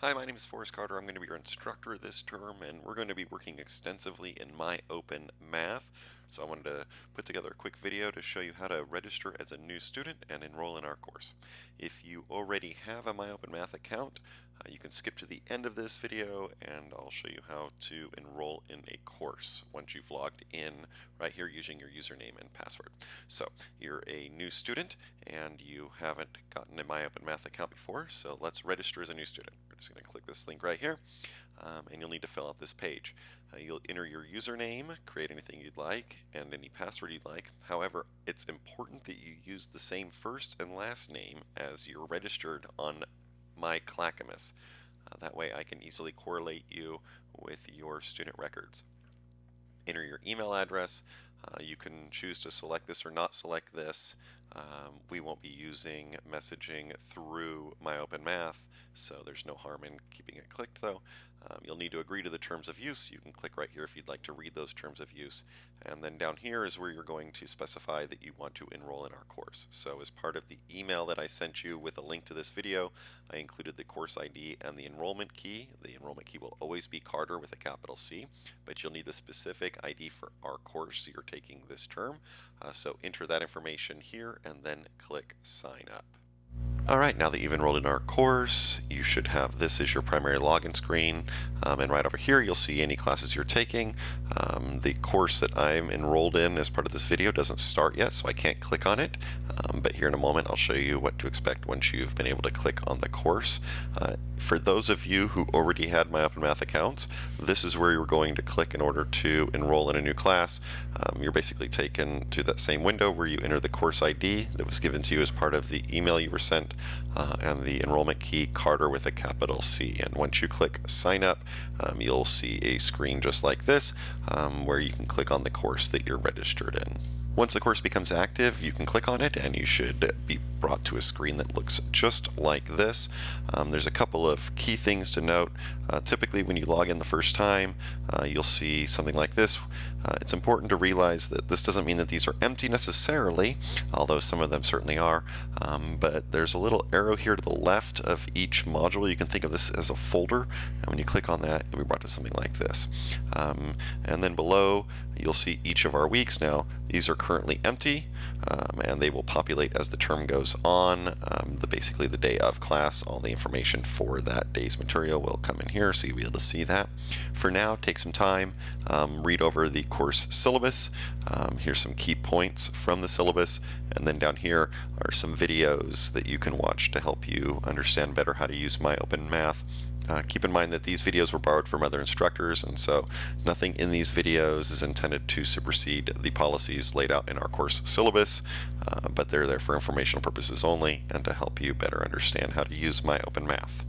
Hi, my name is Forrest Carter. I'm going to be your instructor this term, and we're going to be working extensively in My Open Math. So I wanted to put together a quick video to show you how to register as a new student and enroll in our course. If you already have a My Open Math account, uh, you can skip to the end of this video and I'll show you how to enroll in a course once you've logged in right here using your username and password. So you're a new student and you haven't gotten a My Open Math account before, so let's register as a new student. We're just going to click this link right here um, and you'll need to fill out this page. Uh, you'll enter your username, create anything you'd like, and any password you'd like. However, it's important that you use the same first and last name as you're registered on my Clackamas. Uh, that way I can easily correlate you with your student records. Enter your email address. Uh, you can choose to select this or not select this. Um, we won't be using messaging through MyOpenMath, so there's no harm in keeping it clicked though. Um, you'll need to agree to the terms of use. You can click right here if you'd like to read those terms of use. And then down here is where you're going to specify that you want to enroll in our course. So as part of the email that I sent you with a link to this video, I included the course ID and the enrollment key. The enrollment key will always be Carter with a capital C, but you'll need the specific ID for our course you're taking this term. Uh, so enter that information here and then click sign up. Alright, now that you've enrolled in our course, you should have this as your primary login screen. Um, and right over here, you'll see any classes you're taking. Um, the course that I'm enrolled in as part of this video doesn't start yet, so I can't click on it. Um, but here in a moment, I'll show you what to expect once you've been able to click on the course. Uh, for those of you who already had My Open Math accounts, this is where you're going to click in order to enroll in a new class. Um, you're basically taken to that same window where you enter the course ID that was given to you as part of the email you were sent uh, and the enrollment key Carter with a capital C. And once you click sign up, um, you'll see a screen just like this um, where you can click on the course that you're registered in. Once the course becomes active, you can click on it and you should be brought to a screen that looks just like this. Um, there's a couple of key things to note. Uh, typically when you log in the first time, uh, you'll see something like this. Uh, it's important to realize that this doesn't mean that these are empty necessarily, although some of them certainly are, um, but there's a little arrow here to the left of each module. You can think of this as a folder, and when you click on that, you'll be brought to something like this. Um, and then below, you'll see each of our weeks. Now, these are currently empty, um, and they will populate as the term goes on. Um, the basically the day of class, all the information for that day's material will come in here, so you'll be able to see that. For now, take some time, um, read over the course syllabus. Um, here's some key points from the syllabus, and then down here are some videos that you can watch to help you understand better how to use MyOpenMath. Math. Uh, keep in mind that these videos were borrowed from other instructors and so nothing in these videos is intended to supersede the policies laid out in our course syllabus, uh, but they're there for informational purposes only and to help you better understand how to use My Open Math.